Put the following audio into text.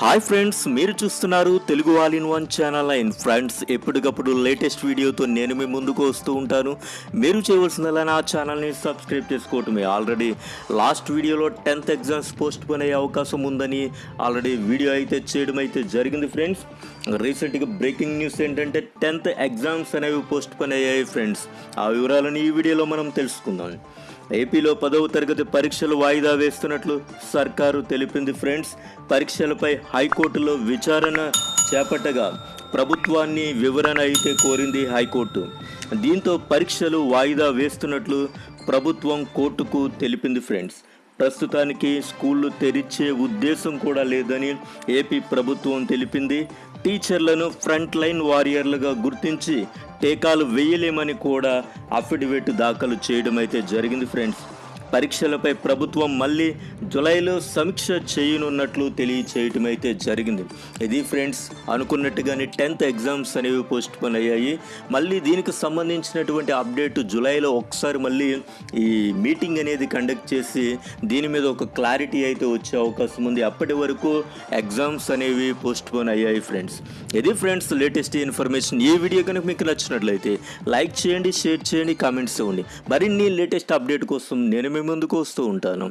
Hi friends మీరు చూస్తున్నారు Telugu all in one channel and friends ఎప్పటికప్పుడు లేటెస్ట్ వీడియోతో నేను మీ ముందుకు వస్తూ ఉంటాను. మీరు చేయవలసిందల్లా నా ఛానల్ని సబ్స్క్రైబ్ చేసుకోవటమే. ఆల్రెడీ లాస్ట్ వీడియోలో టెన్త్ ఎగ్జామ్స్ పోస్ట్ పోన్ అయ్యే అవకాశం ఉందని ఆల్రెడీ వీడియో అయితే చేయడం అయితే జరిగింది ఫ్రెండ్స్. రీసెంట్గా బ్రేకింగ్ న్యూస్ ఏంటంటే టెన్త్ ఎగ్జామ్స్ అనేవి పోస్ట్ పోన్ అయ్యాయి ఫ్రెండ్స్. ఆ వివరాలను ఈ వీడియోలో మనం తెలుసుకుందాం. ఏపీలో పదవ తరగతి పరీక్షలు వాయిదా వేస్తున్నట్లు సర్కారు తెలిపింది ఫ్రెండ్స్. పరీక్షలపై హైకోర్టులో విచారణ చేపట్టగా ప్రభుత్వాన్ని వివరణ అయితే కోరింది హైకోర్టు. దీంతో పరీక్షలు వాయిదా వేస్తున్నట్లు ప్రభుత్వం కోర్టుకు తెలిపింది ఫ్రెండ్స్. ప్రస్తుతానికి స్కూళ్ళు తెరిచే ఉద్దేశం కూడా లేదని ఏపీ ప్రభుత్వం తెలిపింది. టీచర్లను ఫ్రంట్ లైన్ వారియర్లుగా గుర్తించి టీకాలు వేయలేమని కూడా అఫిడవిట్ దాఖలు చేయడం అయితే జరిగింది ఫ్రెండ్స్. పరీక్షలపై ప్రభుత్వం మళ్ళీ జులైలో సమీక్ష చేయనున్నట్లు తెలియచేయటమైతే అయితే జరిగింది. ఇది ఫ్రెండ్స్ అనుకున్నట్టుగానే టెన్త్ ఎగ్జామ్స్ అనేవి పోస్ట్ పోన్ అయ్యాయి. మళ్ళీ దీనికి సంబంధించినటువంటి అప్డేట్ జులైలో ఒకసారి మళ్ళీ ఈ మీటింగ్ అనేది కండక్ట్ చేసి దీని మీద ఒక క్లారిటీ అయితే వచ్చే అవకాశం ఉంది. అప్పటి వరకు ఎగ్జామ్స్ అనేవి పోస్ట్ పోన్ అయ్యాయి ఫ్రెండ్స్. ఇది ఫ్రెండ్స్ లేటెస్ట్ ఇన్ఫర్మేషన్. ఈ వీడియో కనుక మీకు నచ్చినట్లయితే లైక్ చేయండి షేర్ చేయండి కామెంట్స్ ఇవ్వండి. మరిన్ని లేటెస్ట్ అప్డేట్ కోసం నేను మేము ముందుకు వస్తూ ఉంటాను.